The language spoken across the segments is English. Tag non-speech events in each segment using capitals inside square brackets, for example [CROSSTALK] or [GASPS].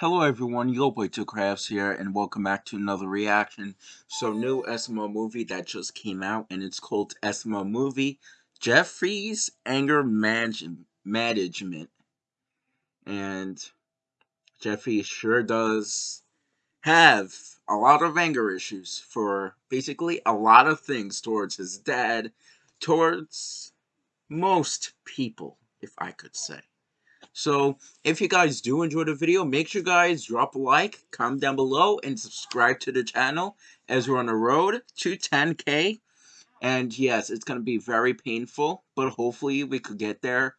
Hello everyone, Yo Boy 2 Crafts here, and welcome back to another reaction. So, new SML movie that just came out, and it's called SML Movie, Jeffrey's Anger Management. And Jeffrey sure does have a lot of anger issues for basically a lot of things towards his dad, towards most people, if I could say. So, if you guys do enjoy the video, make sure you guys drop a like, comment down below, and subscribe to the channel as we're on the road to 10k. And yes, it's going to be very painful, but hopefully we could get there,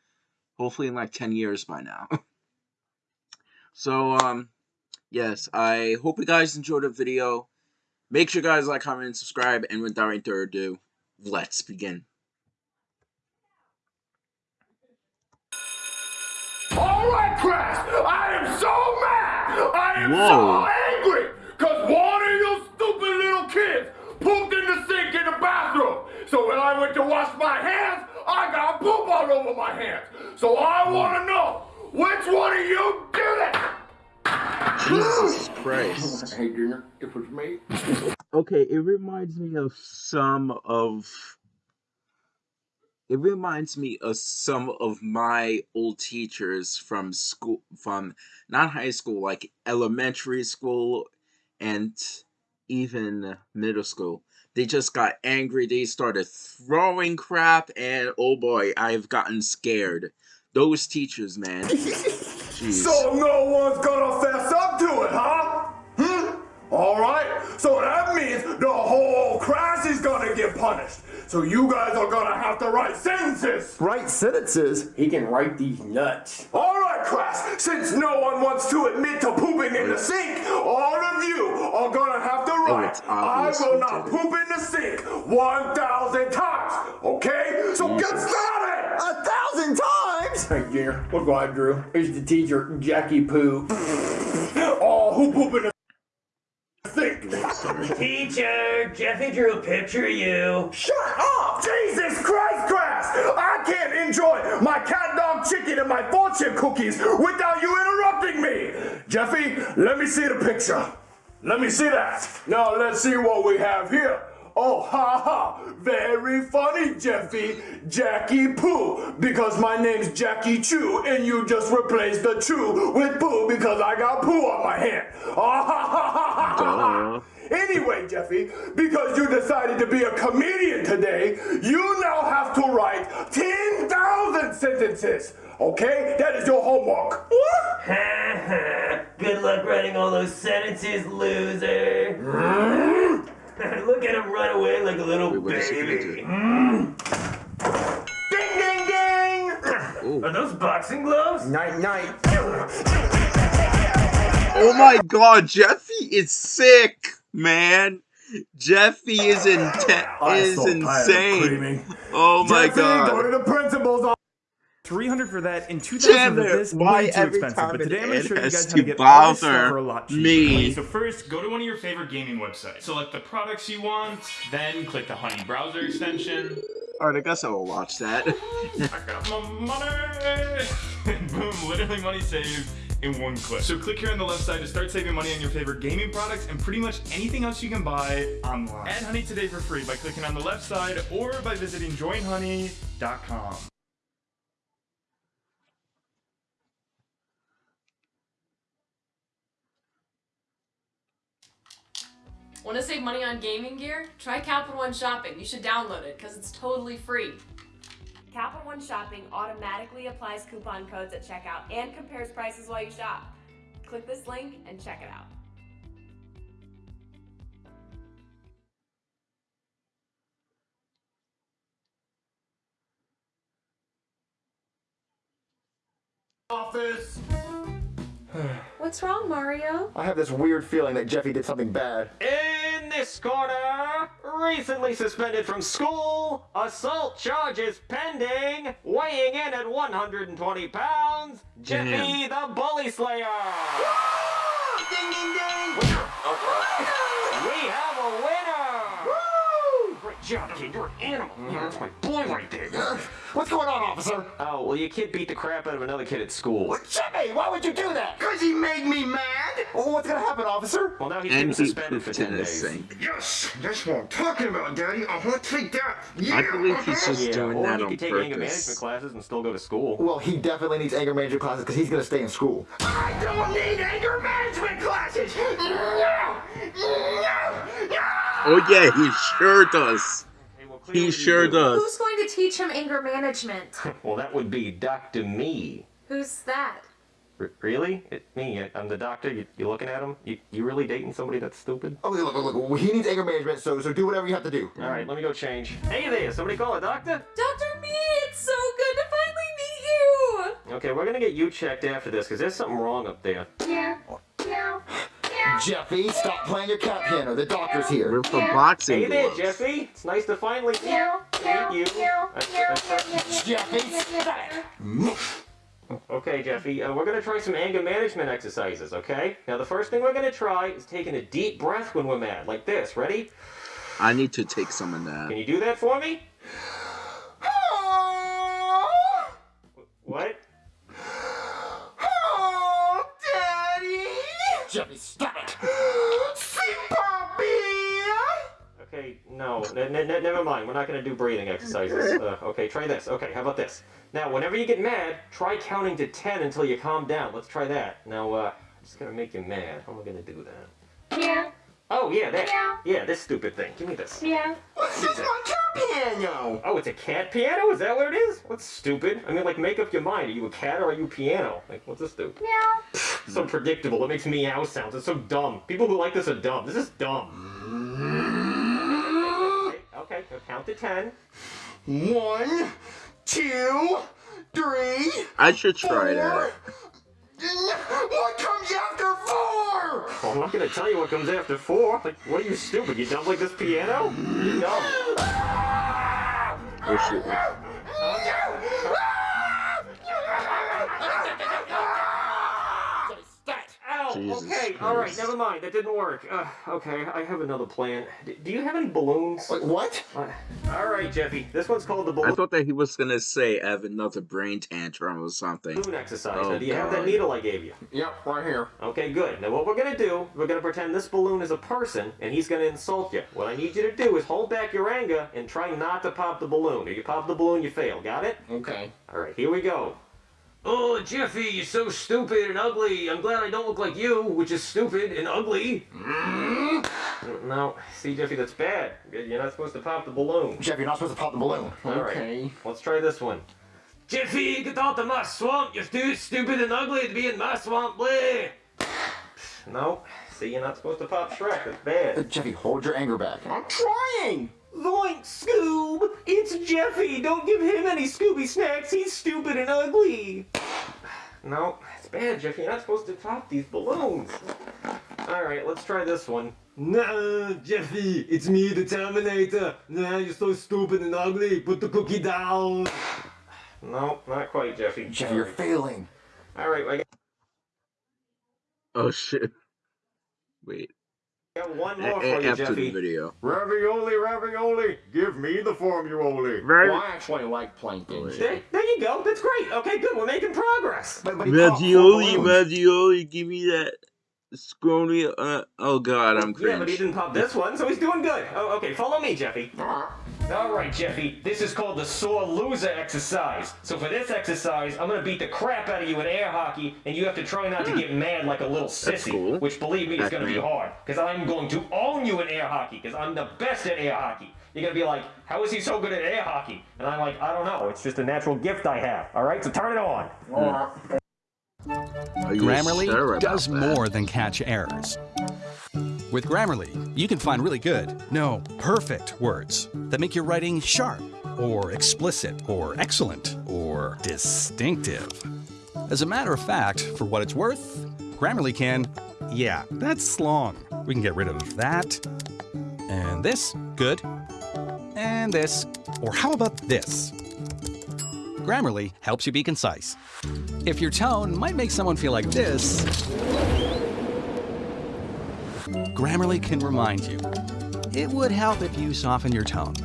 hopefully in like 10 years by now. [LAUGHS] so, um, yes, I hope you guys enjoyed the video. Make sure you guys like, comment, and subscribe, and without any further ado, let's begin. Crash! I am so mad! I am Whoa. so angry! Cause one of you stupid little kids pooped in the sink in the bathroom. So when I went to wash my hands, I got poop all over my hands. So I wanna know, which one of you did it? Jesus Christ. Hey, Junior, it was me. Okay, it reminds me of some of it reminds me of some of my old teachers from school from not high school like elementary school and even middle school they just got angry they started throwing crap and oh boy i've gotten scared those teachers man. [LAUGHS] So no one's gonna fess up to it, huh? Hmm? All right. So that means the whole class is gonna get punished. So you guys are gonna have to write sentences. Write sentences? He can write these nuts. All right, class. Since no one wants to admit to pooping in the sink, all of you are gonna have to Oh, write, it's I will not poop in the sink 1,000 times. Okay? So mm. get started. A thousand times? Hey, Junior, look what I drew. Here's the teacher, Jackie Poo. Oh, who poop in the sink? Teacher, Jeffy drew a picture of you. Shut up! Jesus Christ, class! I can't enjoy my cat dog chicken and my fortune cookies without you interrupting me! Jeffy, let me see the picture. Let me see that. Now let's see what we have here. Oh, ha ha! Very funny, Jeffy. Jackie Poo, because my name's Jackie Chu, and you just replaced the Chu with Poo because I got poo on my hand. Ah, ha, ha, ha, ha, ha, ha. Anyway, Jeffy, because you decided to be a comedian today, you now have to write 10,000 sentences. Okay? That is your homework. What? [LAUGHS] Good luck writing all those sentences, loser. [LAUGHS] Look at him run away like a little Wait, what is he baby. Ding, ding, ding! Ooh. Are those boxing gloves? Night, night. oh my god jeffy is sick man jeffy is inten- is insane oh my Jeffy, go god to the principal's office. 300 for that. In 2000 Damn for it, this why way too expensive but today i'm going to show you guys how to get all this stuff for a lot cheaper. me. so first go to one of your favorite gaming websites. Select the products you want then click the honey browser extension. Alright, I guess I will watch that. [LAUGHS] i got my money. And [LAUGHS] boom literally money saved in one click. So click here on the left side to start saving money on your favorite gaming products and pretty much anything else you can buy online. Add honey today for free by clicking on the left side or by visiting joinhoney.com Want to save money on gaming gear? Try Capital One Shopping. You should download it because it's totally free. Capital One Shopping automatically applies coupon codes at checkout and compares prices while you shop. Click this link and check it out. office. What's wrong, Mario? I have this weird feeling that Jeffy did something bad. In this corner, recently suspended from school, assault charges pending, weighing in at 120 pounds, Jeffy mm-hmm. the Bully Slayer. ding, ding, ding. We have a winner! job, kid. You're an animal. Yeah, that's my boy right there. What's going on, officer? Oh, well, your kid beat the crap out of another kid at school. Jimmy, why would you do that? Cause he made me mad! Well, what's gonna happen, officer? Well, now he's getting And he suspended for 10 in his days. sink. Yes, that's what I'm talking about, Daddy. I want to take that. Yeah, I believe he's just Yeah, doing or that he on could take anger management classes and still go to school. Well, he definitely needs anger management classes because he's gonna stay in school. I don't need anger management classes! No! No! No! Oh yeah, he sure does. Hey, well, He sure do. does. Who's going to teach him anger management? [LAUGHS] Well, that would be Dr. Me. Who's that? R- really? It, me? I'm the doctor? You, you looking at him? You, you really dating somebody that's stupid? Oh, look, look, look, he needs anger management, so so do whatever you have to do. All right, let me go change. Hey there, somebody call a doctor? Dr. Me, it's so good to finally meet you! Okay, we're gonna get you checked after this because there's something wrong up there. Oh, Jeffy, stop playing your cat piano. The doctor's here. We're for boxing Hey there. Jeffy. It's nice to finally meet you. That's- that's- Jeffy, stop. Okay, Jeffy, uh, we're gonna try some anger management exercises, okay? Now, the first thing we're gonna try is taking a deep breath when we're mad, like this. Ready? I need to take some of that. Can you do that for me? Never mind. We're not gonna do breathing exercises. [LAUGHS] Uh, okay, try this. Okay, how about this? Now, whenever you get mad, try counting to ten until you calm down. Let's try that. Now, uh, I'm just gonna make you mad. How am I gonna do that? Yeah. Oh, yeah, that. Yeah, this stupid thing. Give me this. This is my cat piano! Oh, it's a cat piano? Is that what it is? What's stupid? I mean, like, make up your mind. Are you a cat or are you a piano? Like, what's this do? so predictable. It makes meow sounds. It's so dumb. People who like this are dumb. This is dumb. Okay, okay, count to ten. One, two, three. I should try that. What comes after four? Well, I'm not gonna tell you what comes after four. Like, what are you stupid? You dumb like this piano? You dumb. Oh shit. Jesus okay, all right, never mind. That didn't work. Uh, okay, I have another plan. D- do you have any balloons? Wait, what? Uh, all right, Jeffy. This one's called the balloon. I thought that he was gonna say I have another brain tantrum or something. Balloon exercise. Oh, now, do you have that needle I gave you? Yep, right here. Okay, good. Now, what we're gonna do, we're gonna pretend this balloon is a person, and he's gonna insult you. What I need you to do is hold back your anger and try not to pop the balloon. If you pop the balloon, you fail. Got it? Okay. All right, here we go. Oh, Jeffy, you're so stupid and ugly. I'm glad I don't look like you, which is stupid and ugly. No, see, Jeffy, that's bad. You're not supposed to pop the balloon. Jeff, you're not supposed to pop the balloon. All right, let's try this one. Jeffy, get out of my swamp. You're too stupid and ugly to be in my swamp, bleh. No, see, you're not supposed to pop Shrek. That's Uh, bad. Jeffy, hold your anger back. I'm trying. Zoink, Scoob! It's Jeffy! Don't give him any Scooby snacks! He's stupid and ugly! No, it's bad, Jeffy. You're not supposed to pop these balloons. Alright, let's try this one. Nah, Jeffy, it's me, the Terminator. Nah, you're so stupid and ugly. Put the cookie down. No, not quite, Jeffy. Jeffy, you're failing. Alright, I Oh shit. Wait. Got one A- more a- for you, after the Jeffy. video. Ravioli, ravioli, give me the formula. Right. Well, I actually like plankton. There, there you go. That's great. Okay, good. We're making progress. But, but he popped four Ravioli, ravioli, give me that scrawny. Uh, oh god, I'm Yeah, but he didn't pop this one, so he's doing good. Oh, okay, follow me, Jeffy. All right, Jeffy. This is called the sore loser exercise. So for this exercise, I'm gonna beat the crap out of you in air hockey, and you have to try not to get mad like a little sissy. cool. Which, believe me, is gonna be Pac-Man. hard, because I'm going to own you in air hockey, because I'm the best at air hockey. You're gonna be like, how is he so good at air hockey? And I'm like, I don't know. It's just a natural gift I have. All right, so turn it on. Are Grammarly sure does that? more than catch errors. With Grammarly, you can find really good, no, perfect words that make your writing sharp, or explicit, or excellent, or distinctive. As a matter of fact, for what it's worth, Grammarly can, yeah, that's long. We can get rid of that, and this, good, and this, or how about this? Grammarly helps you be concise. If your tone might make someone feel like this, Grammarly can remind you. It would help if you soften your tone.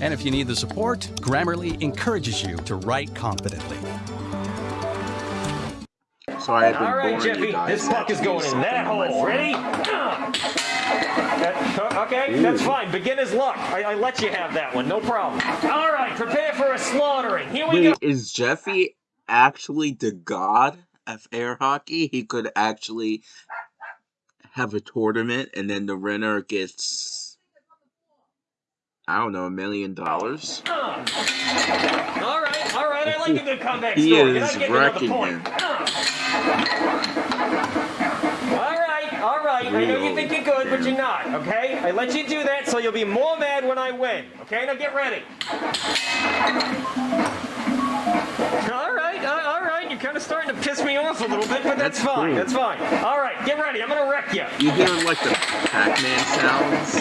And if you need the support, Grammarly encourages you to write confidently. So I have been All right, Jeffy, this puck is going in that hole. Ready? Okay, Ooh. that's fine. Beginner's luck. I, I, let you have that one. No problem. All right, prepare for a slaughtering. Here we Wait, go. Is Jeffy actually the god? Of air hockey? He could actually have a tournament and then the winner gets I don't know, a million dollars? All right, all right. I like a good comeback He story. Is get another wrecking point? All right, all right. I know you think you're good, but you're not. Okay? I let you do that, so you'll be more mad when I win. Okay? Now get ready. All right, all right. Kind of starting to piss me off a little bit, but that's, That's fine. cool. That's fine. All right, get ready. I'm gonna wreck you. You hear like the Pac-Man sounds?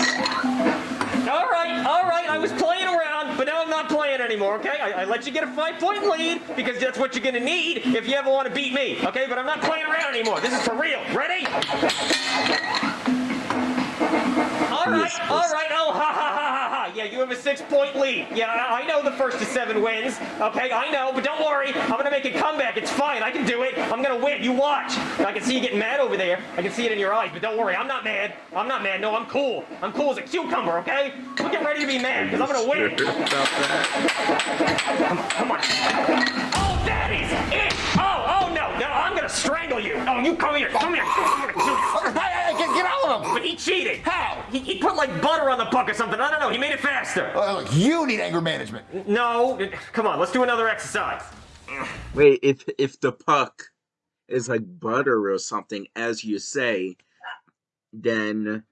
All right, all right. I was playing around, but now I'm not playing anymore. Okay? I, I let you get a five-point lead because that's what you're gonna need if you ever want to beat me. Okay? But I'm not playing around anymore. This is for real. Ready? All right, all right. Oh, ha ha ha. Yeah, you have a six-point lead. Yeah, I, I know the first to seven wins. Okay, I know, but don't worry. I'm gonna make a comeback. It's fine. I can do it. I'm gonna win. You watch. I can see you getting mad over there. I can see it in your eyes, but don't worry. I'm not mad. I'm not mad. No, I'm cool. I'm cool as a cucumber. Okay? Get ready to be mad because I'm gonna win. Sure about that? Come on. Oh, that is it. Oh, oh no. No, I'm gonna strangle you. Oh, you come here. Come here. I'm gonna [LAUGHS] kill you. Hey, hey, get, get all of them! But he cheated. How? He, he put like butter on the puck or something. I don't know. He made it faster. Uh, look, you need anger management. No. Come on. Let's do another exercise. Wait, if if the puck is like butter or something, as you say, then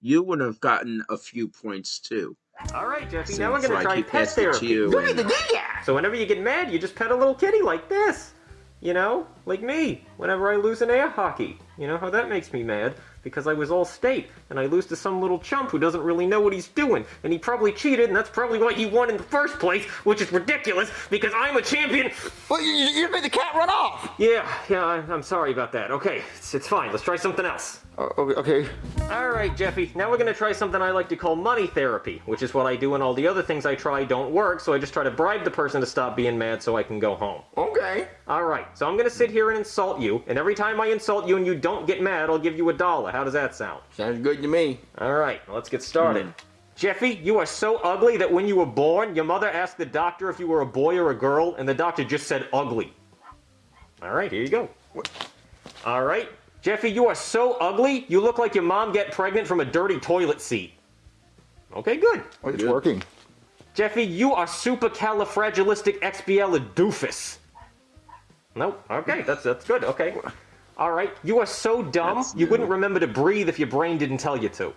you would have gotten a few points too. All right, Jeffy. now we're gonna like try he pet passed it to therapy. you You need and- to So whenever you get mad, you just pet a little kitty like this. You know, like me. Whenever I lose an air hockey, you know how that makes me mad because I was all state and I lose to some little chump who doesn't really know what he's doing, and he probably cheated, and that's probably why he won in the first place, which is ridiculous because I'm a champion. Well, you, you made the cat run off. Yeah, yeah, I- I'm sorry about that. Okay, it's, it's fine. Let's try something else. Uh, okay, okay. All right, Jeffy. Now we're gonna try something I like to call money therapy, which is what I do when all the other things I try don't work. So I just try to bribe the person to stop being mad so I can go home. Okay. All right. So I'm gonna sit here and insult you, and every time I insult you and you don't get mad, I'll give you a dollar. How does that sound? Sounds good to me. All right. Let's get started. Jeffy, you are so ugly that when you were born, your mother asked the doctor if you were a boy or a girl, and the doctor just said ugly. All right, here you go. All right. Jeffy, you are so ugly, you look like your mom get pregnant from a dirty toilet seat. Okay, good. Oh, it's working. Jeffy, you are super califragilistic supercalifragilisticexpialidocious. Nope. Okay, that's that's good. Okay. All right. You are so dumb, That's you wouldn't remember to breathe if your brain didn't tell you to.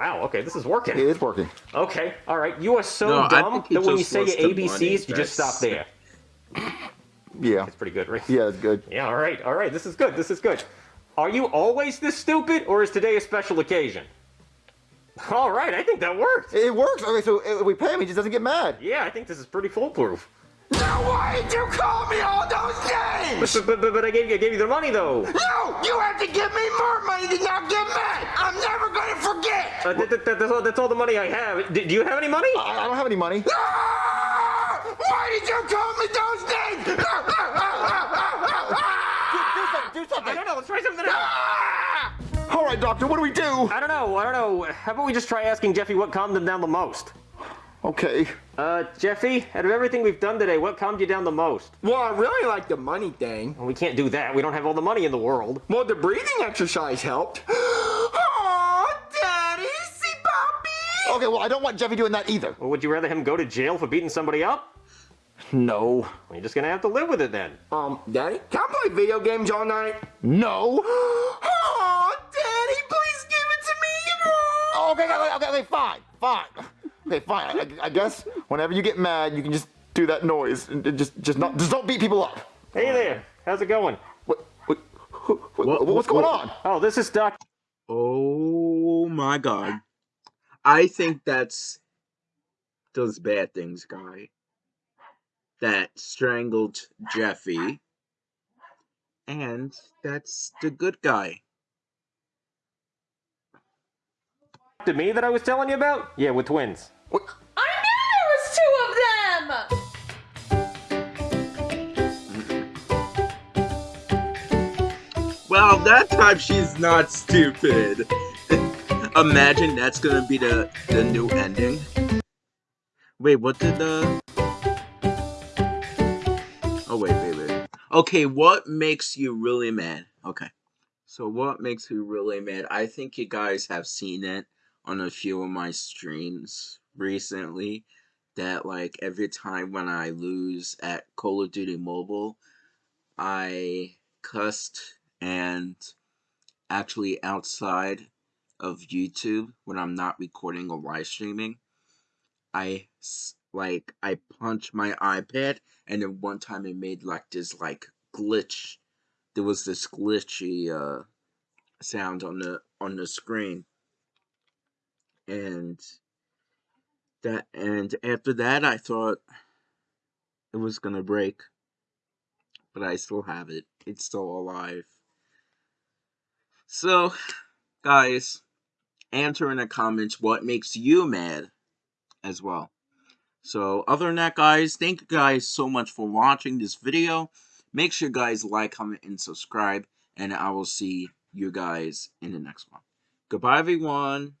Wow. Okay, this is working. It is working. Okay. All right. You are so No, dumb that when you say your the money. ABCs, you just stop there. [LAUGHS] Yeah. It's pretty good, right? Yeah, it's good. Yeah. All right. All right. This is good. This is good. Are you always this stupid, or is today a special occasion? All right. I think that worked. It works. Okay, so if we pay him, he just doesn't get mad. Yeah, I think this is pretty foolproof. Now why did you call me all those names? But, but, but, but I gave you I gave you the money though. No, you have to give me more money to not get mad. I'm never going to forget. Uh, that, that, that- that's, all, that's all the money I have. D- do you have any money? I, I don't have any money. Ah! Why did you call me those names? Do, do something. Do I something. don't know. Let's try something else. Ah! All right, doctor. What do we do? I don't know. I don't know. How about we just try asking Jeffy what calmed him down the most? Okay. Uh, Jeffy, out of everything we've done today, what calmed you down the most? Well, I really like the money thing. Well, we can't do that. We don't have all the money in the world. Well, the breathing exercise helped. [GASPS] Oh, Daddy, see Bobby. Okay, well, I don't want Jeffy doing that either. Well, would you rather him go to jail for beating somebody up? No. Well, you're just gonna have to live with it then. Um, Daddy, can I play video games all night? No. [GASPS] oh, Daddy, please give it to me. No. Okay, okay, okay, okay, fine, fine. Okay, fine. I, I guess whenever you get mad, you can just do that noise and and just, just not, just don't beat people up. Hey there. How's it going? What, what, what, What- what's going what- on? Oh, this is Doc. Oh my god. I think that's those bad things guy that strangled Jeffy. And that's the good guy. To me that I was telling you about? Yeah, with twins. What? I knew there was two of them! Well, that time she's not stupid. [LAUGHS] Imagine that's gonna be the the new ending. Wait, what did the Okay, what makes you really mad? Okay, so what makes you really mad? I think you guys have seen it on a few of my streams recently. That like every time when I lose at Call of Duty Mobile, I cussed and actually outside of YouTube when I'm not recording or live streaming, I like I punched my iPad and then one time it made like this like glitch. There was this glitchy uh sound on the on the screen. And that and after that I thought it was gonna break. But I still have it. It's still alive. So, guys, answer in the comments what makes you mad as well. So, other than that, guys, thank you guys so much for watching this video. Make sure guys like, comment, and subscribe. And I will see you guys in the next one. Goodbye, everyone.